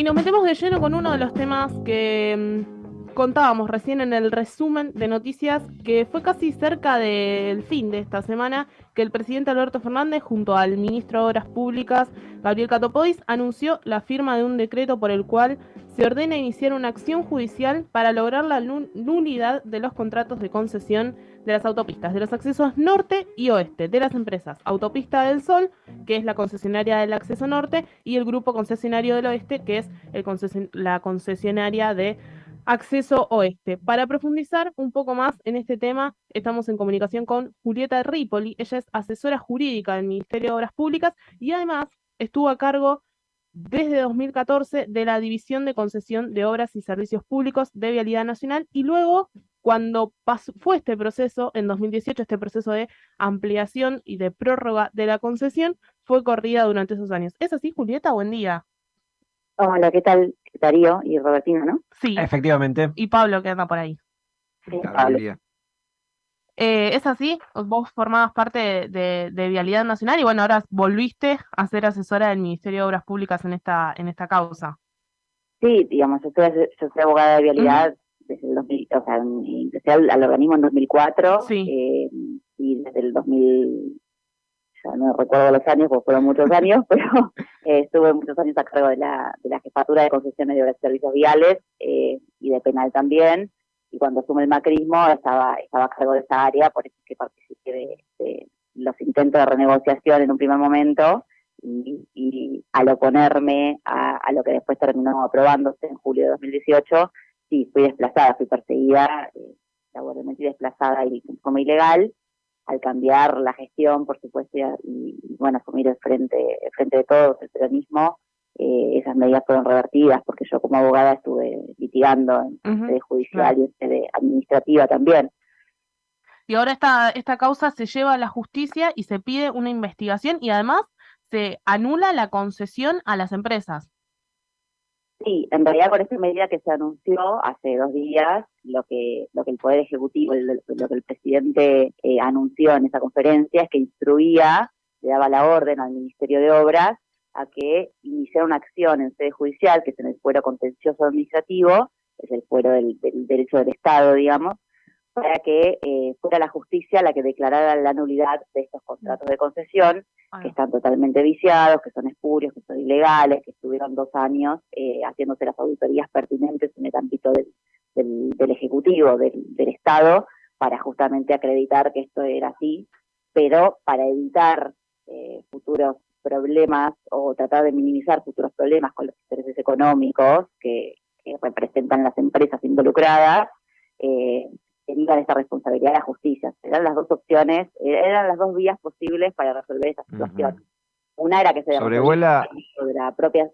Y nos metemos de lleno con uno de los temas que mm, contábamos recién en el resumen de noticias, que fue casi cerca del fin de esta semana, que el presidente Alberto Fernández, junto al ministro de Obras Públicas, Gabriel Catopodis, anunció la firma de un decreto por el cual se ordena iniciar una acción judicial para lograr la nulidad de los contratos de concesión de las autopistas, de los accesos norte y oeste, de las empresas Autopista del Sol, que es la concesionaria del acceso norte, y el grupo concesionario del oeste, que es la concesionaria de acceso oeste. Para profundizar un poco más en este tema, estamos en comunicación con Julieta Ripoli. Ella es asesora jurídica del Ministerio de Obras Públicas y además estuvo a cargo desde 2014 de la División de Concesión de Obras y Servicios Públicos de Vialidad Nacional y luego cuando fue este proceso, en 2018, este proceso de ampliación y de prórroga de la concesión, fue corrida durante esos años. ¿Es así, Julieta? Buen día. Hola, ¿qué tal? Darío y Robertina, ¿no? Sí. Efectivamente. Y Pablo, que anda por ahí. Sí, Pablo. Eh, ¿Es así? Vos formabas parte de, Vialidad Nacional y bueno, ahora volviste a ser asesora del Ministerio de Obras Públicas en esta, en esta causa. Sí, digamos, yo soy, yo soy abogada de Vialidad desde el 2000, o sea, empecé al, organismo en 2004 eh, y desde el 2000, ya no recuerdo los años, porque fueron muchos años, pero eh, estuve muchos años a cargo de la, de la jefatura de concesiones de servicios viales eh, y de penal también. Y cuando asume el macrismo estaba, estaba a cargo de esa área, por eso que participé de, los intentos de renegociación en un primer momento y, y al oponerme a, lo que después terminó aprobándose en julio de 2018, sí, fui desplazada, fui perseguida, eh, laboralmente desplazada y como ilegal, al cambiar la gestión, por supuesto, y, bueno, asumir el frente, el frente de todos, el peronismo, eh, esas medidas fueron revertidas, porque yo como abogada estuve litigando en sede judicial y en sede administrativa también. Y ahora esta, esta causa se lleva a la justicia y se pide una investigación y además se anula la concesión a las empresas. Sí, en realidad con esta medida que se anunció hace dos días, lo que, lo que el Poder Ejecutivo, lo que el presidente eh, anunció en esa conferencia es que instruía, le daba la orden al Ministerio de Obras a que iniciara una acción en sede judicial, que es en el fuero contencioso administrativo, es el fuero del derecho del Estado, digamos, para que eh, fuera la justicia la que declarara la nulidad de estos contratos de concesión, que están totalmente viciados, que son espurios, que son ilegales, que estuvieron dos años eh, haciéndose las auditorías pertinentes en el ámbito del, del, Ejecutivo, del, Estado, para justamente acreditar que esto era así, pero para evitar eh, futuros problemas o tratar de minimizar futuros problemas con los intereses económicos que, representan las empresas involucradas, eh, derivan esta responsabilidad a la justicia. Eran las dos opciones, eran las dos vías posibles para resolver esta situación. Una era que se sobrevuela de la propia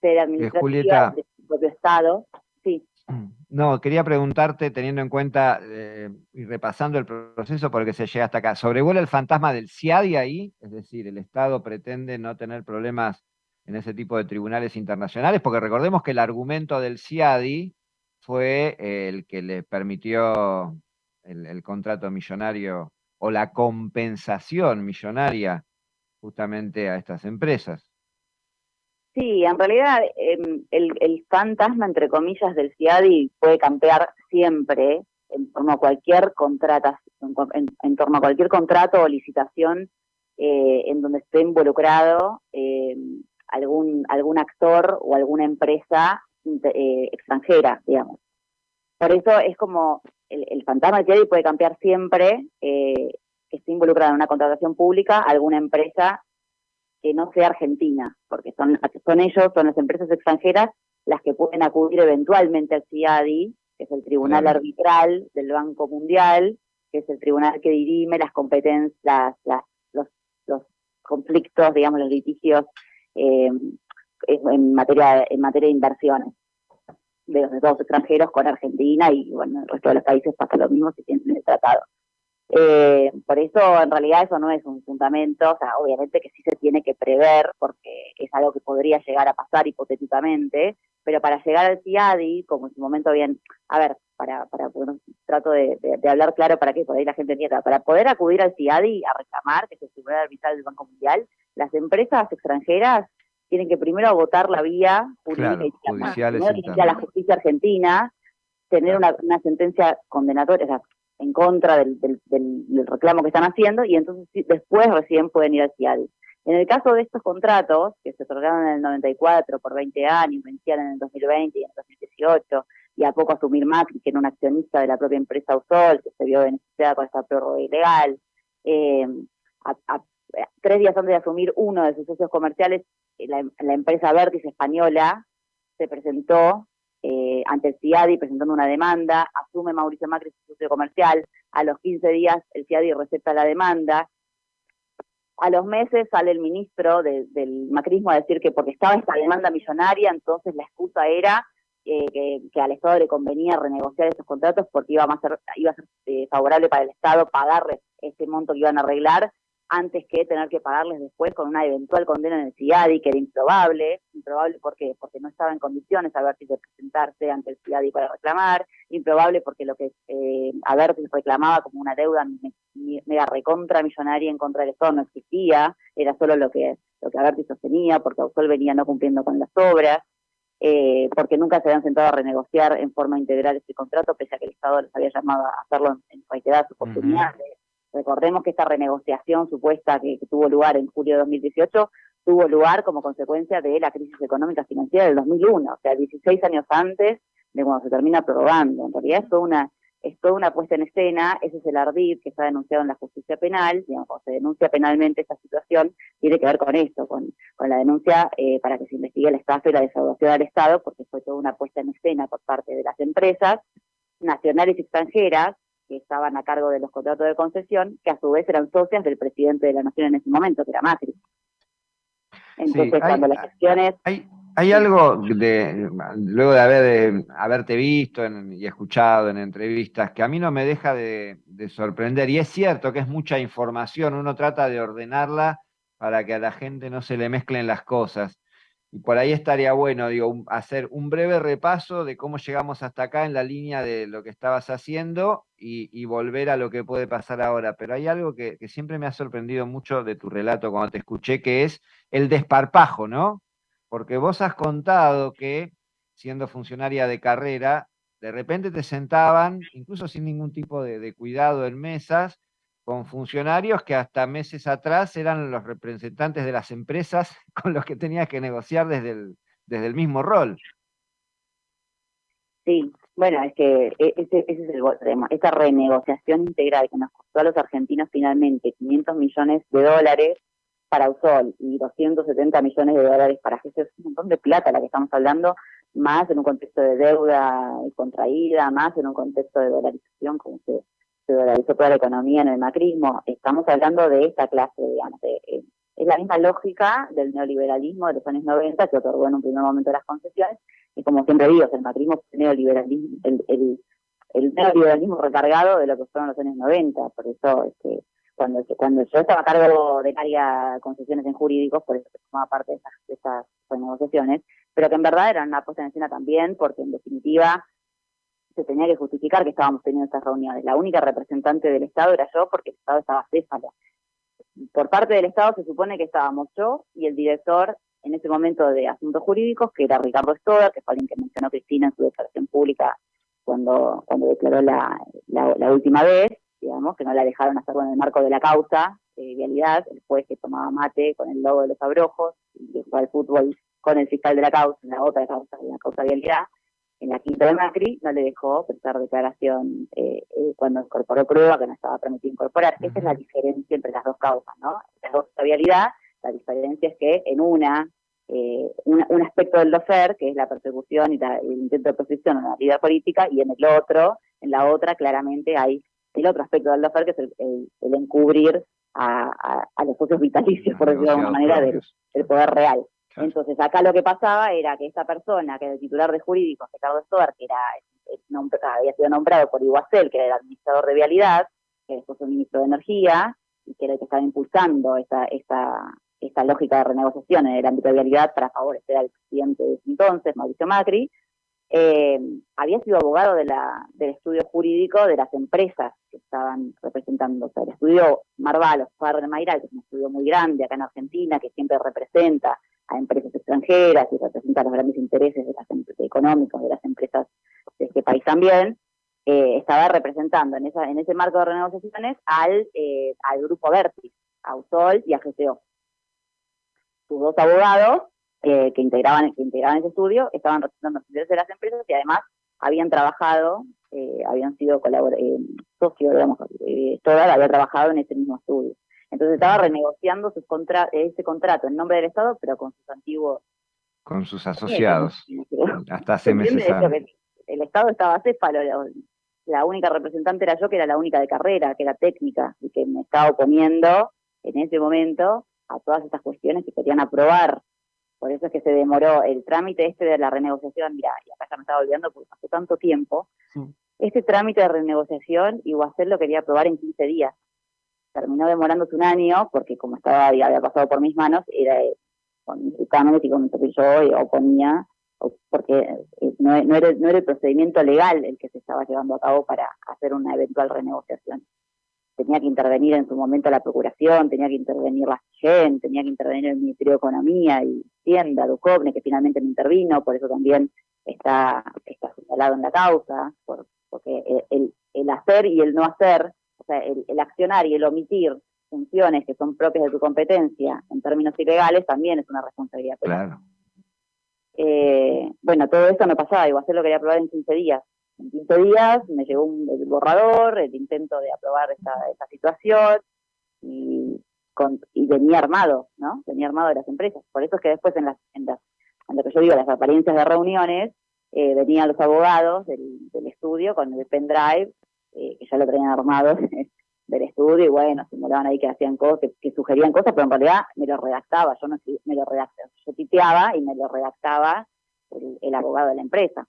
sede administrativa del propio Estado. No, quería preguntarte, teniendo en cuenta eh, y repasando el proceso por el se llega hasta acá, ¿sobrevuela el fantasma del CIADI ahí? Es decir, ¿el Estado pretende no tener problemas en ese tipo de tribunales internacionales? Porque recordemos que el argumento del CIADI fue el que le permitió el, contrato millonario o la compensación millonaria justamente a estas empresas. Sí, en realidad em, el, fantasma, entre comillas, del CIADI puede campear siempre en torno a cualquier contrato, en, torno a cualquier contrato o licitación eh, en donde esté involucrado em, algún, algún actor o alguna empresa eh, extranjera, digamos. Por eso es como el, fantasma de puede cambiar siempre eh, que esté involucrada en una contratación pública alguna empresa que no sea argentina, porque son, son ellos, son las empresas extranjeras las que pueden acudir eventualmente al CIADI, que es el tribunal arbitral del Banco Mundial, que es el tribunal que dirime las competencias, los, los conflictos, digamos, los litigios eh, en materia, en materia de inversiones de los estados extranjeros con Argentina y bueno, el resto de los países pasa lo mismo si tienen el tratado. Eh, por eso en realidad eso no es un fundamento, o sea, obviamente que sí se tiene que prever porque es algo que podría llegar a pasar hipotéticamente, pero para llegar al CIADI, como en su momento bien, a ver, para, para bueno, trato de, hablar claro para que por ahí la gente entienda, para poder acudir al CIADI a reclamar, que es el Tribunal Arbitral del Banco Mundial, las empresas extranjeras tienen que primero agotar la vía judicial, a la justicia argentina, tener una, sentencia condenatoria, en contra del, reclamo que están haciendo, y entonces después recién pueden ir al CIADI. En el caso de estos contratos, que se otorgaron en el 94 por 20 años, vencían en el 2020 y en el 2018, y a poco asumir Macri, que era un accionista de la propia empresa Usol, que se vio beneficiada con esta prórroga ilegal, eh, tres días antes de asumir uno de sus socios comerciales, eh, la, empresa Vertis española se presentó eh, ante el CIADI presentando una demanda, asume Mauricio Macri su socio comercial, a los 15 días el CIADI receta la demanda, a los meses sale el ministro del macrismo a decir que porque estaba esta demanda millonaria, entonces la excusa era que, al Estado le convenía renegociar esos contratos porque iba a ser, iba a ser favorable para el Estado pagarles ese monto que iban a arreglar antes que tener que pagarles después con una eventual condena en el CIADI, que era improbable, improbable porque, porque no estaba en condiciones Avertis de presentarse ante el CIADI para reclamar, improbable porque lo que eh, Avertis reclamaba como una deuda mega recontra millonaria en contra del Estado no existía, era solo lo que, lo que Avertis sostenía, porque Ausol venía no cumpliendo con las obras, eh, porque nunca se habían sentado a renegociar en forma integral este contrato, pese a que el Estado les había llamado a hacerlo en reiteradas oportunidades. Recordemos que esta renegociación supuesta que, tuvo lugar en julio de 2018 tuvo lugar como consecuencia de la crisis económica financiera del 2001, o sea, 16 años antes de cuando se termina prorrogando. En realidad es toda una, es toda una puesta en escena, ese es el ardid que está denunciado en la justicia penal, digamos, cuando se denuncia penalmente esta situación, tiene que ver con esto, con, con la denuncia eh, para que se investigue el estafa y la defraudación al Estado, porque fue toda una puesta en escena por parte de las empresas nacionales y extranjeras, que estaban a cargo de los contratos de concesión, que a su vez eran socias del presidente de la Nación en ese momento, que era Macri. Entonces, cuando las gestiones... Hay, hay algo, de, luego de, haber, haberte visto y escuchado en entrevistas, que a mí no me deja de, de sorprender, y es cierto que es mucha información, uno trata de ordenarla para que a la gente no se le mezclen las cosas. Y por ahí estaría bueno, digo, hacer un breve repaso de cómo llegamos hasta acá en la línea de lo que estabas haciendo y, volver a lo que puede pasar ahora. Pero hay algo que, siempre me ha sorprendido mucho de tu relato cuando te escuché, que es el desparpajo, ¿no? Porque vos has contado que, siendo funcionaria de carrera, de repente te sentaban, incluso sin ningún tipo de cuidado en mesas, con funcionarios que hasta meses atrás eran los representantes de las empresas con los que tenías que negociar desde el, desde el mismo rol. Sí, bueno, es que e, ese, ese es el tema. Esta renegociación integral que nos costó a los argentinos finalmente 500 millones de dólares para Usol y 270 millones de dólares para Jesús, es un montón de plata la que estamos hablando, más en un contexto de deuda contraída, más en un contexto de dolarización, como se se dolarizó toda la economía en el macrismo. Estamos hablando de esta clase, digamos, eh, es la misma lógica del neoliberalismo de los años 90 que otorgó en un primer momento las concesiones, y como siempre digo, el macrismo fue el neoliberalismo, el, neoliberalismo recargado de lo que fueron los años 90, por eso este, cuando, cuando yo estaba a cargo de varias concesiones en jurídicos, por eso formaba parte de esas, de esas negociaciones, pero que en verdad eran una puesta en también, porque en definitiva se tenía que justificar que estábamos teniendo estas reuniones. La única representante del Estado era yo porque el Estado estaba céfalo. Por parte del Estado se supone que estábamos yo y el director en ese momento de Asuntos Jurídicos, que era Ricardo Stoda, que fue alguien que mencionó Cristina en su declaración pública cuando, cuando declaró la, la, última vez, digamos, que no la dejaron hacerlo en el marco de la causa de vialidad, el juez que tomaba mate con el logo de los abrojos y que jugaba al fútbol con el fiscal de la causa, la otra causa, la causa de vialidad, en la quinta de Macri no le dejó prestar declaración eh, eh, cuando incorporó prueba que no estaba permitido incorporar. Esa es la diferencia entre las dos causas, ¿no? Las dos vialidad, la diferencia es que en una, eh, un aspecto del dofer, que es la persecución y el intento de posición a la vida política, y en el otro, en la otra, claramente hay el otro aspecto del dofer, que es el, encubrir a, los socios vitalicios, por decirlo de alguna manera, del poder real. Entonces, acá lo que pasaba era que esta persona, que era el titular de jurídicos, Ricardo Stoar, que era, había sido nombrado por Iguacel, que era el administrador de vialidad, que después fue ministro de Energía, y que era el que estaba impulsando esta, esta, esta lógica de renegociación en el ámbito de vialidad para favorecer al presidente de ese entonces, Mauricio Macri, eh, había sido abogado de del estudio jurídico de las empresas que estaban representando. O sea, el estudio Marvalos, Farre Mayral, que es un estudio muy grande acá en Argentina, que siempre representa a empresas extranjeras y representa los grandes intereses de las económicos de las empresas de este país también, eh, estaba representando en, esa, en ese marco de renegociaciones al, eh, al grupo Vertis, a USOL y a GCO. Sus dos abogados que, integraban, que integraban ese estudio estaban representando los intereses de las empresas y además habían trabajado, eh, habían sido eh, socios, digamos, eh, había trabajado en ese mismo estudio. Entonces estaba renegociando sus contra ese contrato en nombre del Estado, pero con sus antiguos... Con sus asociados. Hasta hace meses. El Estado estaba céfalo, la única representante era yo, que era la única de carrera, que era técnica, y que me estaba oponiendo en ese momento a todas estas cuestiones que querían aprobar. Por eso es que se demoró el trámite este de la renegociación, mira, y acá ya me estaba olvidando porque pasó tanto tiempo, este trámite de renegociación Iguacel lo quería aprobar en 15 días. Terminó demorándose un año, porque como estaba había pasado por mis manos, era con mi y con yo oponía porque eh, no, era, el procedimiento legal el que se estaba llevando a cabo para hacer una eventual renegociación. Tenía que intervenir en su momento la Procuración, tenía que intervenir la CIGEN, tenía que intervenir el Ministerio de Economía y Hacienda, Ducovne, que finalmente me intervino, por eso también está, está señalado en la causa, porque el, el, hacer y el no hacer, o sea, el, el accionar y el omitir funciones que son propias de tu competencia en términos ilegales también es una responsabilidad. Claro. Eh, bueno, todo eso no pasaba, igual se lo quería aprobar en 15 días. En 15 días me llegó un, el borrador, el intento de aprobar esta, esta situación y, con, y venía armado, ¿no? Venía armado de las empresas. Por eso es que después en las, en las en lo que yo digo, las apariencias de reuniones, eh, venían los abogados del, del, estudio con el pendrive, eh, que ya lo tenían armado del estudio y bueno, simulaban ahí que hacían cosas, que, sugerían cosas, pero en realidad me lo redactaba, yo no me lo redactaba, yo titeaba y me lo redactaba el, abogado de la empresa.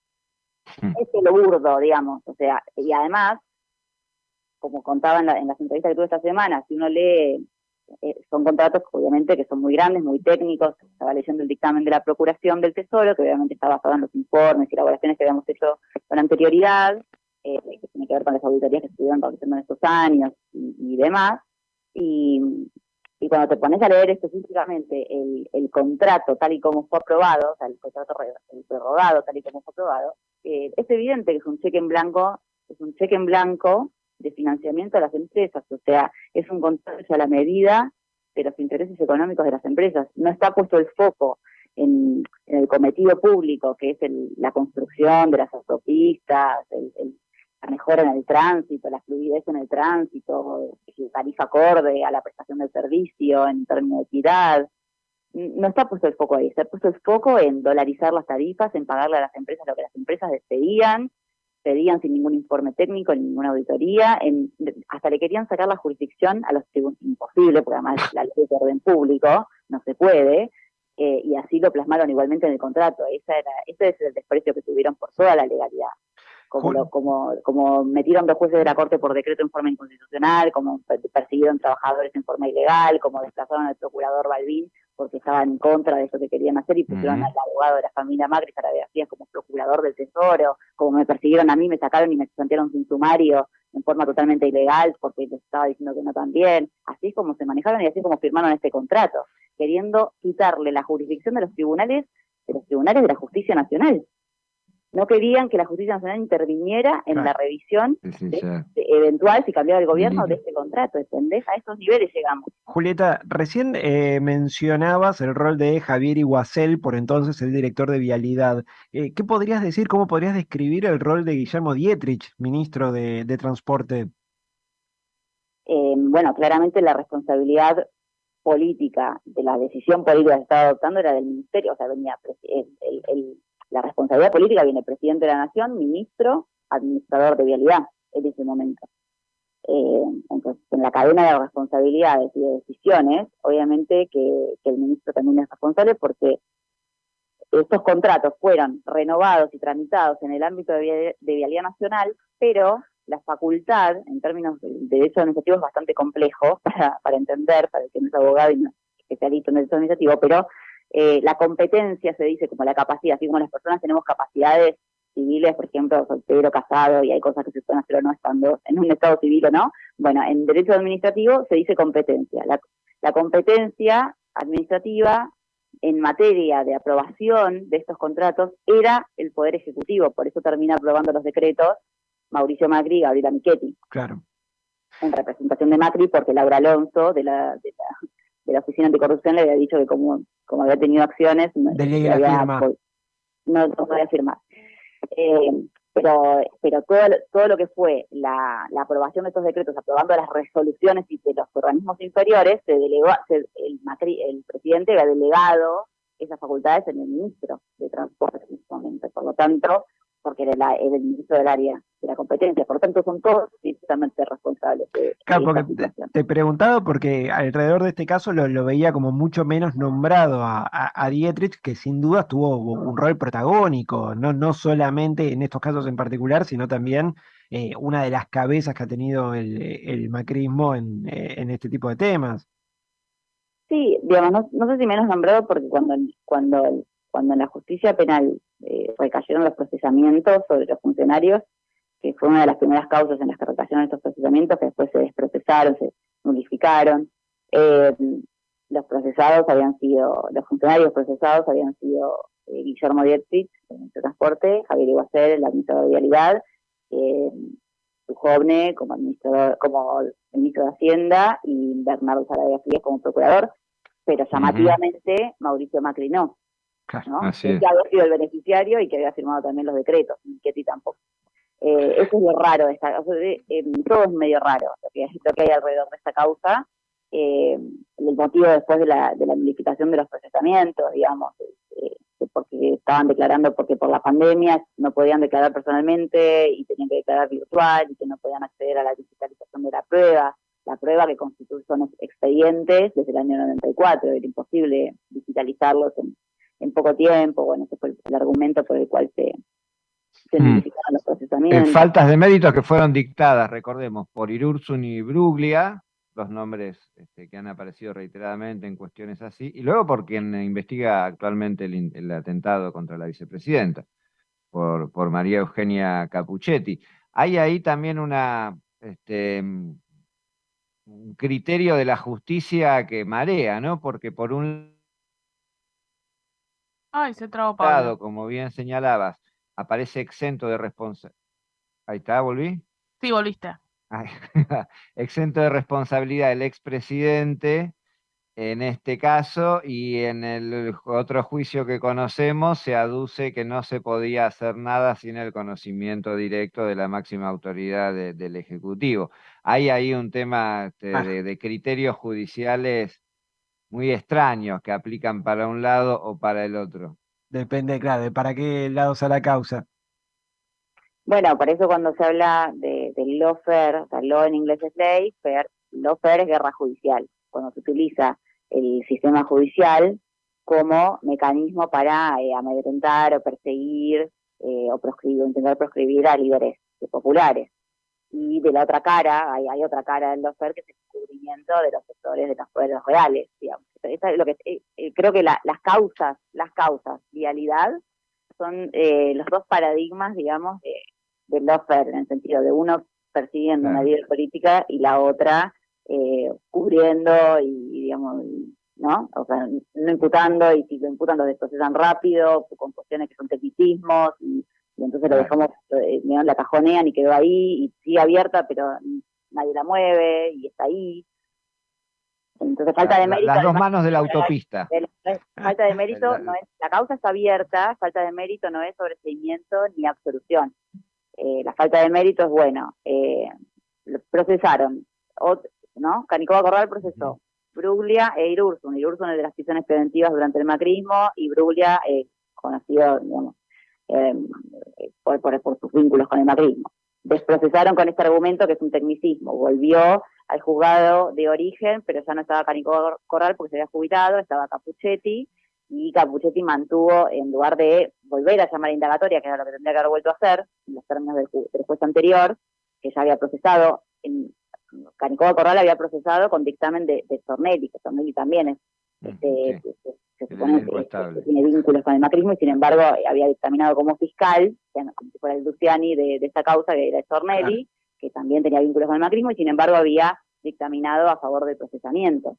Hmm. Es lo burdo, digamos, o sea, y además, como contaba en, las entrevistas que tuve esta semana, si uno lee, eh, son contratos obviamente que son muy grandes, muy técnicos, estaba leyendo el dictamen de la Procuración del Tesoro, que obviamente está basado en los informes y elaboraciones que habíamos hecho con anterioridad, que que ver con las auditorías que estuvieron realizando en estos años y, demás. Y, cuando te pones a leer específicamente el, el, contrato tal y como fue aprobado, o sea, el contrato prorrogado tal y como fue aprobado, eh, es evidente que es un cheque en blanco, es un cheque en blanco de financiamiento a las empresas, o sea, es un contrato a la medida de los intereses económicos de las empresas. No está puesto el foco en, el cometido público, que es la construcción de las autopistas, el, la mejora en el tránsito, la fluidez en el tránsito, tarifa acorde a la prestación del servicio en términos de equidad. No está puesto el foco ahí, está puesto el foco en dolarizar las tarifas, en pagarle a las empresas lo que las empresas pedían, pedían sin ningún informe técnico, ni ninguna auditoría, en, hasta le querían sacar la jurisdicción a los tribunales, imposible, porque además la ley de orden público no se puede, eh, y así lo plasmaron igualmente en el contrato. Esa era, ese es el desprecio que tuvieron por toda la legalidad como, como, como metieron dos jueces de la Corte por decreto en forma inconstitucional, como persiguieron trabajadores en forma ilegal, como desplazaron al procurador Balbín porque estaban en contra de eso que querían hacer y pusieron al abogado de la familia Macri, para García, como procurador del Tesoro, como me persiguieron a mí, me sacaron y me plantearon sin sumario en forma totalmente ilegal porque les estaba diciendo que no también. Así es como se manejaron y así es como firmaron este contrato, queriendo quitarle la jurisdicción de los tribunales, de los tribunales de la justicia nacional no querían que la justicia nacional interviniera en la revisión eventual si cambiaba el gobierno de este contrato, ¿entendés? A esos niveles llegamos. Julieta, recién eh, mencionabas el rol de Javier Iguacel, por entonces el director de Vialidad. Eh, ¿Qué podrías decir, cómo podrías describir el rol de Guillermo Dietrich, ministro de, Transporte? Eh, bueno, claramente la responsabilidad política de la decisión política que se estaba adoptando era del ministerio, o sea, venía el la responsabilidad política viene presidente de la Nación, ministro, administrador de vialidad en ese momento. Eh, entonces, en la cadena de responsabilidades y de decisiones, obviamente que, el ministro también es responsable porque estos contratos fueron renovados y tramitados en el ámbito de, vialidad nacional, pero la facultad, en términos de, derecho administrativo, es bastante complejo para, para entender, para el que no es abogado y no es especialista en derecho administrativo, pero eh, la competencia se dice como la capacidad, así como las personas tenemos capacidades civiles, por ejemplo, soltero, casado, y hay cosas que se pueden hacer o no estando en un estado civil o no. Bueno, en derecho administrativo se dice competencia. La, competencia administrativa en materia de aprobación de estos contratos era el Poder Ejecutivo, por eso termina aprobando los decretos Mauricio Macri y Gabriela Michetti. Claro. En representación de Macri, porque Laura Alonso, de la, de la, Oficina Anticorrupción, le había dicho que como, como había tenido acciones, no, no, podía firmar. Eh, pero, pero todo, todo lo que fue la, aprobación de estos decretos, aprobando las resoluciones de los organismos inferiores, se delegó, el, el presidente había delegado esas facultades en el ministro de Transporte en ese momento. Por lo tanto, porque era, el ministro del área de la competencia. Por lo tanto, son todos directamente responsables. De, claro, porque te, he preguntado porque alrededor de este caso lo, veía como mucho menos nombrado a, a, Dietrich, que sin duda tuvo un rol protagónico, no, no solamente en estos casos en particular, sino también eh, una de las cabezas que ha tenido el, macrismo en, eh, en este tipo de temas. Sí, digamos, no, no sé si menos nombrado porque cuando, cuando, cuando en la justicia penal eh, recayeron los procesamientos sobre los funcionarios, que fue una de las primeras causas en las que recayeron estos procesamientos, que después se desprocesaron, se nulificaron. Eh, los procesados habían sido, los funcionarios procesados habían sido eh, Guillermo Dietrich, el de Transporte, Javier Iguacer, el administrador de Vialidad, eh, Joven como administrador, como ministro de Hacienda y Bernardo Sarabia Frías como procurador, pero llamativamente Mauricio Macri no. ¿no? que había sido el beneficiario y que había firmado también los decretos, ti tampoco. Eh, eso es lo raro, de esta, eh, todo es medio raro lo que, hay alrededor de esta causa. Eh, el motivo después de la, de la de los procesamientos, digamos, porque estaban declarando porque por la pandemia no podían declarar personalmente y tenían que declarar virtual y que no podían acceder a la digitalización de la prueba. La prueba que constituye son expedientes desde el año 94, era imposible digitalizarlos en, en poco tiempo, bueno, ese fue el, argumento por el cual se, se mm. los procesamientos. faltas de méritos que fueron dictadas, recordemos, por Irursun y Bruglia, los nombres este, que han aparecido reiteradamente en cuestiones así, y luego por quien investiga actualmente el, atentado contra la vicepresidenta, por, por, María Eugenia Capuchetti. Hay ahí también una, este, un criterio de la justicia que marea, ¿no? Porque por un Ay, se trabó Pablo. como bien señalabas, aparece exento de responsabilidad. Ahí está, ¿volví? Sí, volviste. exento de responsabilidad el expresidente, en este caso, y en el otro juicio que conocemos se aduce que no se podía hacer nada sin el conocimiento directo de la máxima autoridad del Ejecutivo. Hay ahí un tema este, ah. de criterios judiciales muy extraños que aplican para un lado o para el otro. Depende, claro, de para qué lado sea la causa. Bueno, por eso cuando se habla de, del lawfare, o sea, law en inglés es ley, fair, es guerra judicial. Cuando se utiliza el sistema judicial como mecanismo para eh, amedrentar o perseguir eh, o proscribir, o intentar proscribir a líderes populares y de la otra cara, hay, hay otra cara del lofer que es el descubrimiento de los sectores de los poderes reales, digamos. lo que, eh, eh, creo que las causas, las causas, vialidad, son eh, los dos paradigmas, digamos, de, del lofer, en el sentido de uno persiguiendo una vida política y la otra cubriendo y, digamos, ¿no? O sea, no imputando y si lo imputan lo desprocesan rápido, con cuestiones que son tecnicismos y y entonces lo dejamos, eh, la cajonean y quedó ahí, y sigue abierta, pero nadie la mueve, y está ahí. Entonces falta de mérito. Las dos manos de la autopista. falta de mérito no es, la causa está abierta, falta de mérito no es sobreseimiento ni absolución. Eh, la falta de mérito es bueno. Eh, procesaron, ¿no? Canicoba Corral procesó. Bruglia e Irursun. Irursun es de las prisiones preventivas durante el macrismo y Bruglia, eh, conocido, digamos, Em, por, por, sus vínculos con el macrismo. Desprocesaron con este argumento que es un tecnicismo. Volvió al juzgado de origen, pero ya no estaba Canico Corral porque se había jubilado, estaba Capuchetti, y Capuchetti mantuvo, en lugar de volver a llamar a indagatoria, que era lo que tendría que haber vuelto a hacer, en los términos del, juez anterior, que ya había procesado, en, Canicoba Corral había procesado con dictamen de, de Stornelli, que Stornelli también es mm, este, se supone que, tiene vínculos con el macrismo y sin embargo había dictaminado como fiscal, como si fuera el Luciani de, esta causa, que era Stornelli, que también tenía vínculos con el macrismo y sin embargo había dictaminado a favor del procesamiento.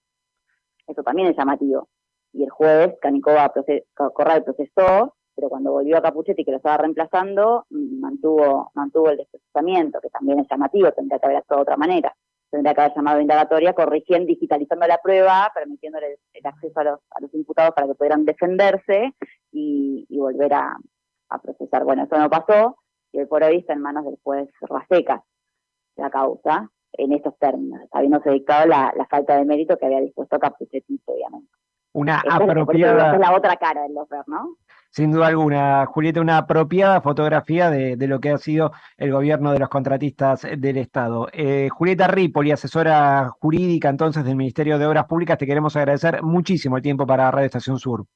Eso también es llamativo. y el juez Canicova Corral procesó, pero cuando volvió a Capuchetti, que lo estaba reemplazando, mantuvo, mantuvo el desprocesamiento, que también es llamativo, tendría que haber actuado de otra manera. Tendría que haber llamado a indagatoria, corrigiendo, digitalizando la prueba, permitiéndole el, acceso a los, a los imputados para que pudieran defenderse y, volver a, procesar. Bueno, eso no pasó, y hoy por hoy está en manos del juez Raseca la causa en estos términos, habiéndose dictado la, la falta de mérito que había dispuesto Capuchetti obviamente. Una apropiada... Es, la otra cara del lofer, ¿no? Sin duda alguna, Julieta, una apropiada fotografía de, lo que ha sido el gobierno de los contratistas del Estado. Eh, Julieta Ripoli, asesora jurídica entonces del Ministerio de Obras Públicas, te queremos agradecer muchísimo el tiempo para Radio Estación Sur.